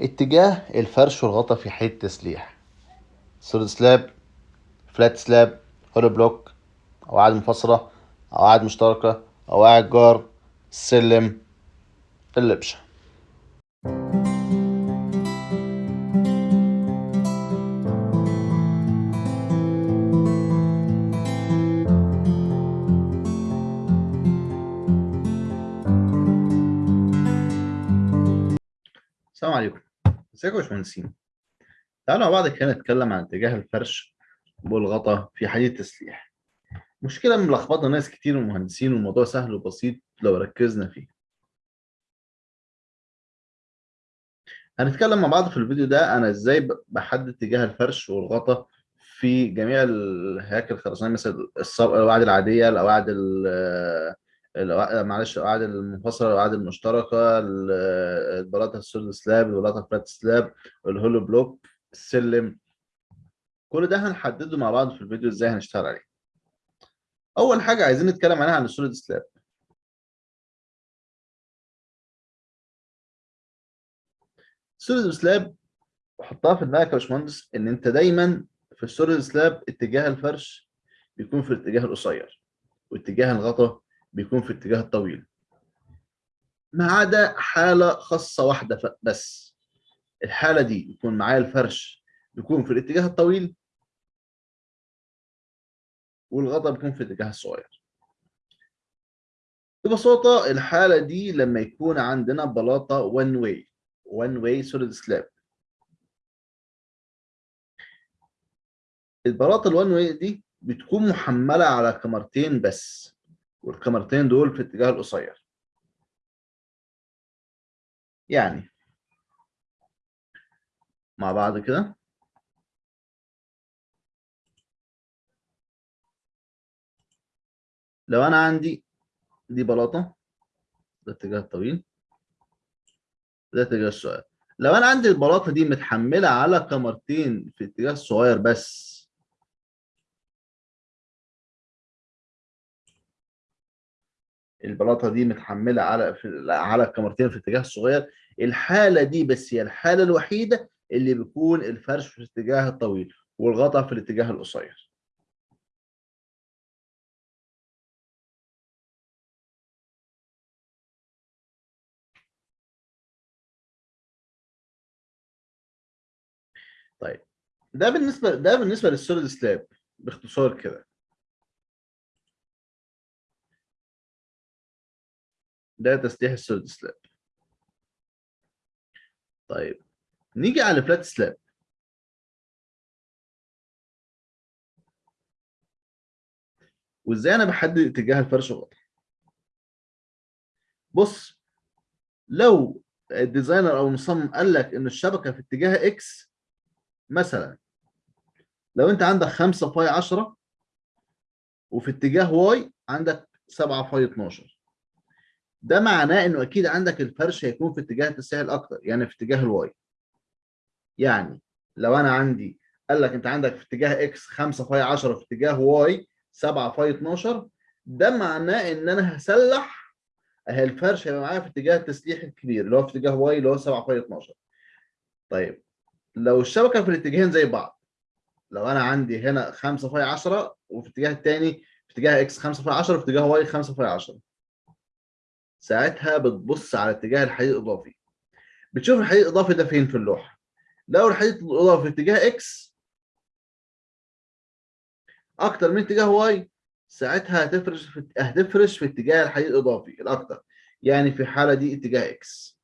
اتجاه الفرش والغطا في حيث التسليح solid slab flat slab hollow block قواعد منفصلة قواعد مشتركة قواعد جار سلم اللبشة. السلام عليكم. ازيكم يا باشمهندسين تعالوا مع بعض كده نتكلم عن اتجاه الفرش والغطا في حديد التسليح. مشكلة ملخبطة ناس كتير من المهندسين والموضوع سهل وبسيط لو ركزنا فيه. هنتكلم مع بعض في الفيديو ده أنا إزاي بحدد اتجاه الفرش والغطا في جميع الهياكل الخرسانية مثل الصب- القواعد العادية القواعد ال- القواعد- معلش القواعد المنفصلة القواعد المشتركة ال- البلاطة ال solid slab البلاطة flat slab ال hollow block السلم. كل ده هنحدده مع بعض في الفيديو إزاي هنشتغل عليه. أول حاجة عايزين نتكلم عليها عن ال solid slab ال solid slab حطها في دماغك يا باشمهندس إن أنت دايما في ال solid slab اتجاه الفرش بيكون في الاتجاه القصير واتجاه الغطا بيكون في الاتجاه الطويل ما عدا حالة خاصة واحدة ف- بس. الحالة دي يكون معايا الفرش بيكون في الاتجاه الطويل والغطا بيكون في الاتجاه الصغير. ببساطة الحالة دي لما يكون عندنا بلاطة one way one way solid slab. البلاطة الوان واي دي بتكون محملة على كمرتين بس. والكمرتين دول في الاتجاه القصير. يعني مع بعض كده. لو أنا عندي دي بلاطة ده اتجاه الطويل ده اتجاه الصغير. لو أنا عندي البلاطة دي متحملة على كمرتين في الاتجاه الصغير بس البلاطة دي متحملة على في على الكمرتين في الاتجاه الصغير. الحالة دي بس هي الحالة الوحيدة اللي بيكون الفرش في الاتجاه الطويل والغطا في الاتجاه القصير. طيب ده بالنسبة ده بالنسبة لل solid slab باختصار كده. ده تسليح ال solid slab. طيب نيجي على ال flat slab. وازاي أنا بحدد اتجاه الفرش والغطا بص لو ال designer أو المصمم قال لك ان الشبكة في اتجاه X مثلا لو انت عندك 5 فاي 10 وفي اتجاه Y عندك 7 فاي 12 ده معناه إنه أكيد عندك الفرش هيكون في اتجاه التسليح الأكتر يعني في اتجاه ال Y. يعني لو أنا عندي قال لك أنت عندك في اتجاه X 5 فاي 10 في اتجاه Y 7 فاي 12 ده معناه إن أنا هسلح اهي الفرش هيبقى معايا في اتجاه التسليح الكبير اللي هو في اتجاه Y اللي هو 7 فاي 12 طيب لو الشبكة في الاتجاهين زي بعض لو أنا عندي هنا 5 فاي 10 وفي الاتجاه الثاني في اتجاه X 5 فاي 10 وفي اتجاه Y 5 فاي 10 ساعتها بتبص على اتجاه الحديد الإضافي. بتشوف الحديد الإضافي ده فين في اللوحة؟ لو الحديد الإضافي في اتجاه X أكتر من اتجاه Y ساعتها هتفرش في هتفرش في اتجاه الحديد الإضافي الأكتر. يعني في الحالة دي اتجاه X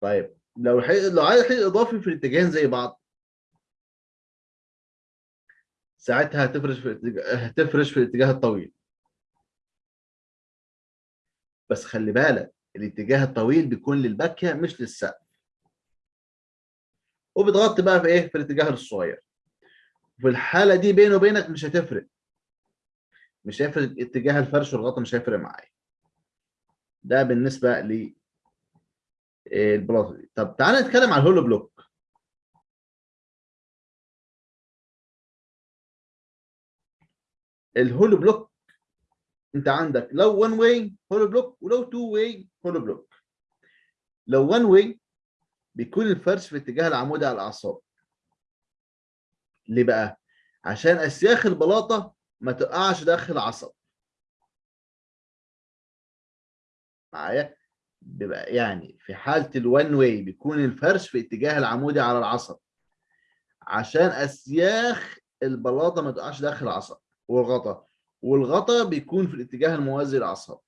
طيب لو الحديد لو عايز الحديد الإضافي في الاتجاهين زي بعض ساعتها هتفرش في هتفرش في الاتجاه الطويل. بس خلي بالك الاتجاه الطويل بيكون للباكيه مش للسقف. وبتغطي بقى في إيه؟ في الاتجاه الصغير. في الحالة دي بيني وبينك مش هتفرق. مش هيفرق اتجاه الفرش والغطا مش هيفرق معايا. ده بالنسبة ل البلاطه دي. طب تعالى نتكلم على ال hollow block. ال hollow block. انت عندك لو 1 way hollow block ولو 2 way hollow block. لو 1 way بيكون الفرش في اتجاه العمودي على الأعصاب. ليه بقى؟ عشان أسياخ البلاطة ما تقعش داخل العصب. معايا؟ بيبقى يعني في حالة ال one way بيكون الفرش في اتجاه العمودي على العصب. عشان أسياخ البلاطة ما تقعش داخل العصب. والغطا. والغطا بيكون في الاتجاه الموازي للعصب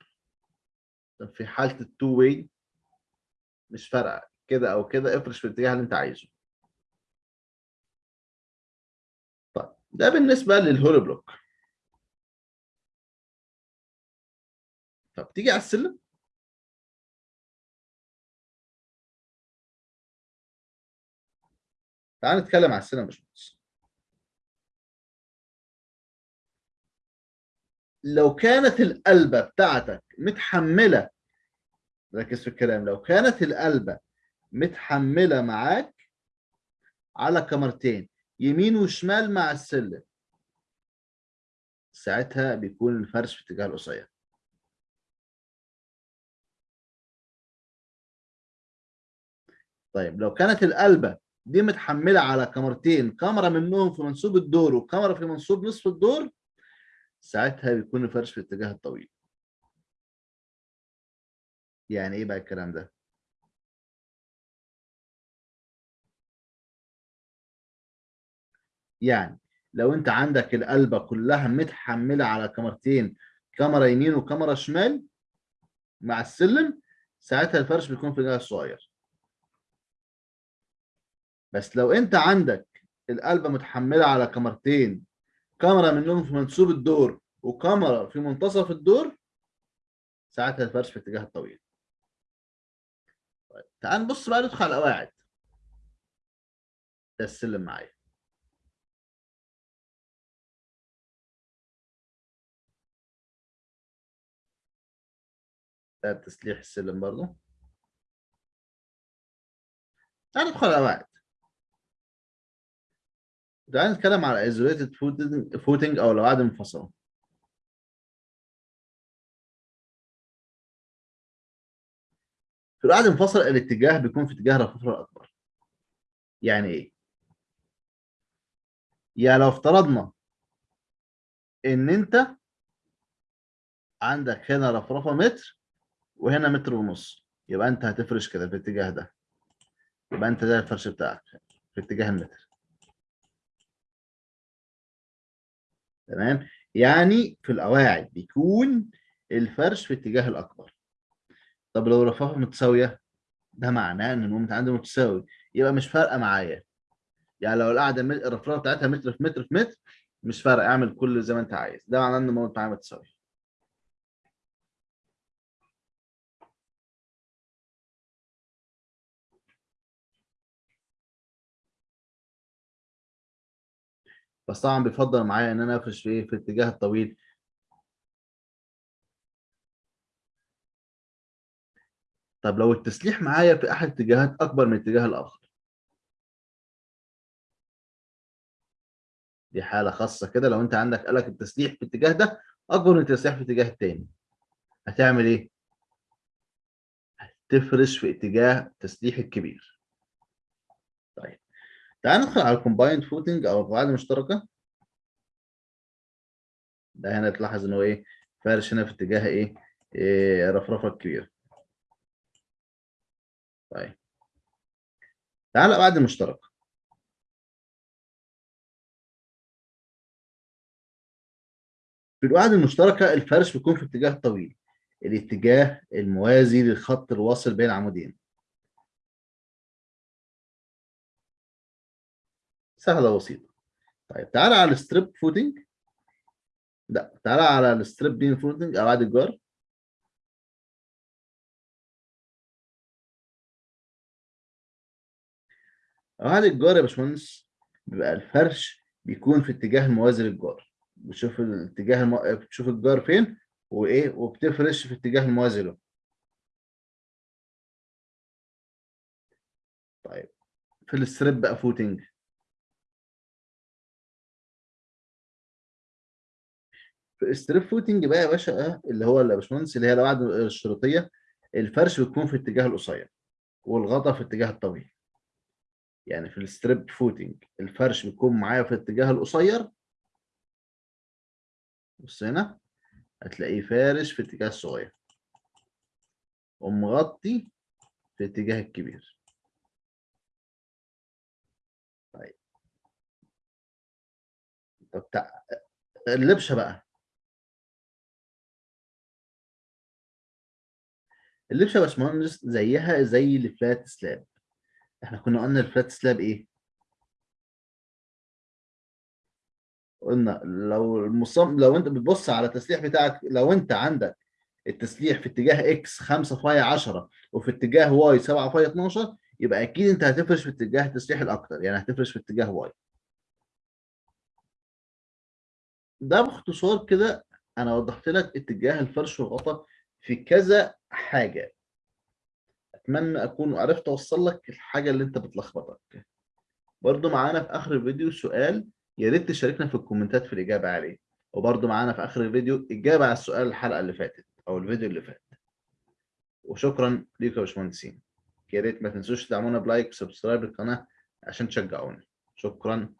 طب في حالة ال two way مش فارقة كده أو كده افرش في الاتجاه اللي أنت عايزه. طيب ده بالنسبة لل hollow block. طب تيجي على السلم. تعال نتكلم على السلم يا باشمهندس. لو كانت القلبة بتاعتك متحملة ركز في الكلام لو كانت القلبة متحملة معاك على كاميرتين يمين وشمال مع السلم ساعتها بيكون الفرش في اتجاه القصير. طيب لو كانت القلبة دي متحملة على كاميرتين كاميرا منهم في منسوب الدور وكاميرا في منسوب نصف الدور ساعتها بيكون الفرش في الاتجاه الطويل. يعني إيه بقى الكلام ده؟ يعني لو أنت عندك القلبة كلها متحملة على كاميرتين كاميرا يمين وكاميرا شمال مع السلم ساعتها الفرش بيكون في الاتجاه الصغير بس لو أنت عندك القلبة متحملة على كاميرتين كاميرا منهم في منسوب الدور وكاميرا في منتصف الدور ساعتها الفرش في الاتجاه الطويل. طيب تعال نبص بقى ندخل على القواعد. ده السلم معايا. ده تسليح السلم برضه تعال ندخل على القواعد. تعال نتكلم على isolated footing أو القواعد المنفصله في القواعد المنفصله الاتجاه بيكون في اتجاه الرفرفه الأكبر. يعني إيه؟ يعني لو افترضنا إن أنت عندك هنا رفرفة متر وهنا متر ونص. يبقى أنت هتفرش كده في الاتجاه ده. يبقى أنت ده الفرش بتاعك في اتجاه المتر. تمام؟ يعني في القواعد بيكون الفرش في اتجاه الأكبر. طب لو رفرفه متساوية ده معناه إن المومنت عندي متساوي. يبقى مش فارقة معايا. يعني لو القاعدة الرفرفه بتاعتها متر في متر في متر مش فارقة أعمل كل زي ما أنت عايز. ده معناه إن المومنت معايا متساوي. بس طبعا بيفضل معايا إن أنا افرش في إيه في الاتجاه الطويل. طب لو التسليح معايا في أحد الاتجاهات أكبر من الاتجاه الآخر. دي حالة خاصة كده لو أنت عندك قالك التسليح في الاتجاه ده أكبر من التسليح في الاتجاه الثاني هتعمل إيه؟ هتفرش في اتجاه التسليح الكبير. تعال ندخل على ال combined footing أو القواعد المشتركه ده هنا تلاحظ إن هو إيه فارش هنا في اتجاه إيه, إيه رفرفة كبيرة. طيب. تعال القواعد المشتركه في القواعد المشتركة الفرش بيكون في اتجاه طويل. الاتجاه الموازي للخط الواصل بين العمودين. سهلة وبسيطة. طيب تعالى على ال strip footing. لا تعالى على ال strap beam footing. قواعد الجار. قواعد الجار يا باشمهندس. بيبقى الفرش بيكون في اتجاه الموازي للجار. بتشوف الاتجاه المو... بتشوف الجار فين وإيه وبتفرش في اتجاه الموازي له. طيب في ال strip بقى footing. في strip footing بقى يا باشا اللي هو يا باشمهندس اللي هي القواعد الشريطيه الفرش بيكون في اتجاه القصير والغطا في اتجاه الطويل. يعني في ال strip footing الفرش بيكون معايا في الاتجاه القصير. بص هنا هتلاقيه فارش في اتجاه الصغير. ومغطي في اتجاه الكبير. طيب. طب. اللبشة بقى. اللبشه يا باشمهندس زيها زي الفلات سلاب. إحنا كنا قلنا الفلات سلاب إيه؟ قلنا لو المصمم لو انت بتبص على التسليح بتاعك لو انت عندك التسليح في اتجاه X 5 فاي 10 وفي اتجاه Y 7 فاي 12 يبقى أكيد أنت هتفرش في اتجاه التسليح الأكتر يعني هتفرش في اتجاه Y ده باختصار كده أنا وضحت لك اتجاه الفرش والغطاء في كذا حاجة. أتمنى أكون عرفت أوصل لك الحاجة اللي أنت بتلخبطك. برضو معانا في آخر الفيديو سؤال يا ريت تشاركنا في الكومنتات في الإجابة عليه. وبرضو معانا في آخر الفيديو إجابة على السؤال الحلقة اللي فاتت أو الفيديو اللي فات. وشكرا ليكم يا باشمهندسين. يا ريت ما تنسوش تدعمونا ب like و subscribe للقناة عشان تشجعونا. شكرا.